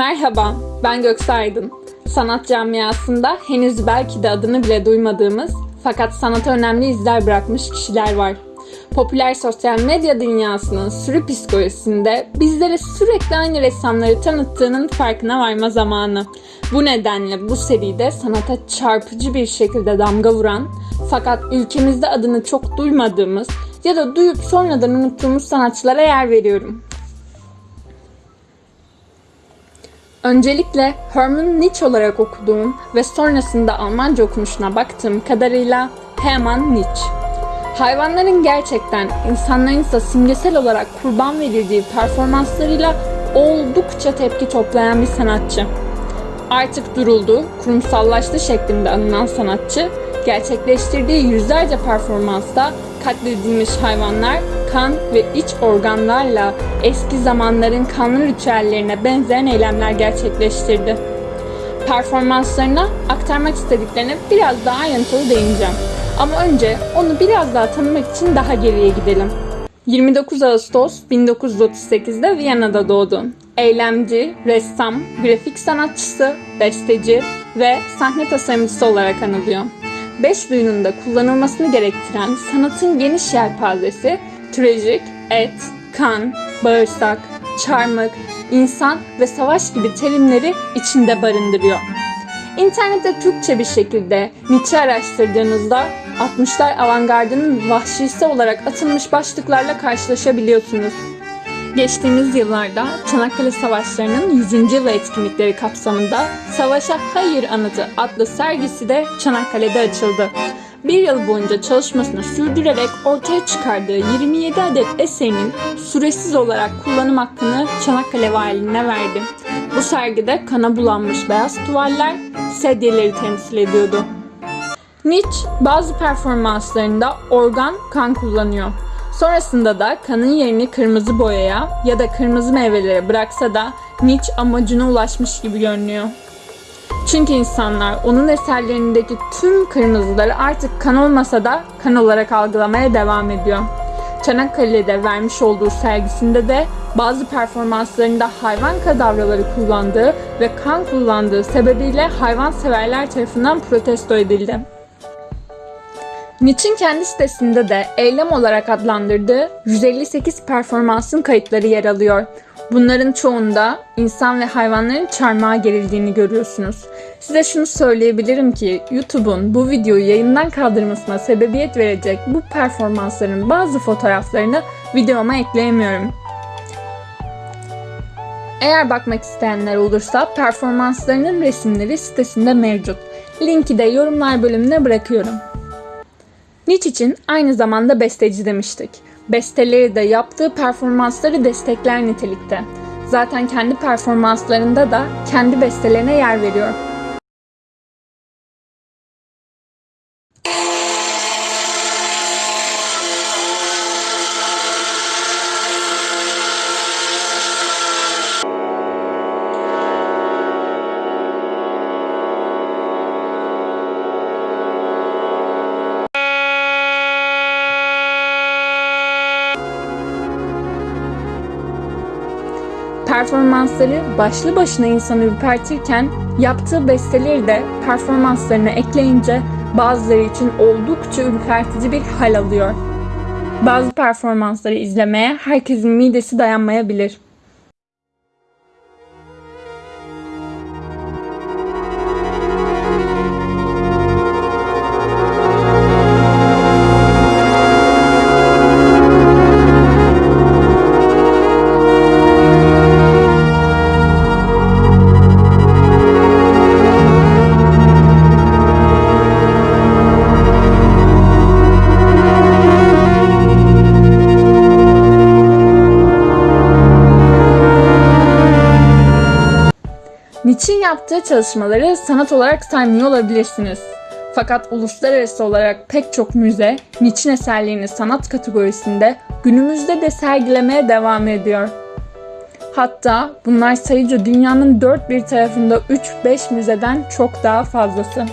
Merhaba, ben Göksu Aydın. Sanat camiasında henüz belki de adını bile duymadığımız fakat sanata önemli izler bırakmış kişiler var. Popüler sosyal medya dünyasının sürü psikolojisinde bizlere sürekli aynı ressamları tanıttığının farkına varma zamanı. Bu nedenle bu seride sanata çarpıcı bir şekilde damga vuran fakat ülkemizde adını çok duymadığımız ya da duyup sonradan unuttuğumuz sanatçılara yer veriyorum. Öncelikle Hermann Nietzsche olarak okuduğum ve sonrasında Almanca okunuşuna baktığım kadarıyla Hermann Nietzsche. Hayvanların gerçekten insanların ise simgesel olarak kurban verildiği performanslarıyla oldukça tepki toplayan bir sanatçı. Artık duruldu, kurumsallaştı şeklinde anılan sanatçı, gerçekleştirdiği yüzlerce performansta katledilmiş hayvanlar kan ve iç organlarla eski zamanların kanlı ritüellerine benzeyen eylemler gerçekleştirdi. Performanslarına aktarmak istediklerine biraz daha ayrıntılı değineceğim. Ama önce onu biraz daha tanımak için daha geriye gidelim. 29 Ağustos 1938'de Viyana'da doğdu. Eylemci, ressam, grafik sanatçısı, besteci ve sahne tasarımcısı olarak anılıyor. Beş duyunun kullanılmasını gerektiren sanatın geniş yelpazesi, trajik, et, kan, bağırsak, çarmık, insan ve savaş gibi terimleri içinde barındırıyor. İnternette Türkçe bir şekilde Nietzsche araştırdığınızda 60'lar avantgardının vahşisi olarak atılmış başlıklarla karşılaşabiliyorsunuz. Geçtiğimiz yıllarda Çanakkale Savaşları'nın 100. yıl etkinlikleri kapsamında Savaşa Hayır Anıtı adlı sergisi de Çanakkale'de açıldı. Bir yıl boyunca çalışmasını sürdürerek ortaya çıkardığı 27 adet eserinin süresiz olarak kullanım hakkını Çanakkale Valiliğine verdi. Bu sergide kana bulanmış beyaz tuvaller sedyeleri temsil ediyordu. Nietzsche bazı performanslarında organ kan kullanıyor. Sonrasında da kanın yerini kırmızı boyaya ya da kırmızı meyvelere bıraksa da Nietzsche amacına ulaşmış gibi görünüyor. Çünkü insanlar onun eserlerindeki tüm kırmızıları artık kan olmasa da kan olarak algılamaya devam ediyor. Çanakkale'de vermiş olduğu sergisinde de bazı performanslarında hayvan kadavraları kullandığı ve kan kullandığı sebebiyle hayvan severler tarafından protesto edildi. Nietzsche'nin kendi sitesinde de eylem olarak adlandırdığı 158 performansın kayıtları yer alıyor. Bunların çoğunda insan ve hayvanların çarmıha gerildiğini görüyorsunuz. Size şunu söyleyebilirim ki YouTube'un bu videoyu yayından kaldırmasına sebebiyet verecek bu performansların bazı fotoğraflarını videoma ekleyemiyorum. Eğer bakmak isteyenler olursa performanslarının resimleri sitesinde mevcut. Linki de yorumlar bölümüne bırakıyorum. Nietzsche için aynı zamanda besteci demiştik. Besteleri de yaptığı performansları destekler nitelikte. Zaten kendi performanslarında da kendi bestelerine yer veriyor. Performansları başlı başına insanı ürpertirken yaptığı besteleri de performanslarına ekleyince bazıları için oldukça ürpertici bir hal alıyor. Bazı performansları izlemeye herkesin midesi dayanmayabilir. Nietzsche'nin yaptığı çalışmaları sanat olarak saymıyor olabilirsiniz. Fakat uluslararası olarak pek çok müze Nietzsche'nin eserlerini sanat kategorisinde günümüzde de sergilemeye devam ediyor. Hatta bunlar sayıca dünyanın dört bir tarafında 3-5 müzeden çok daha fazlası.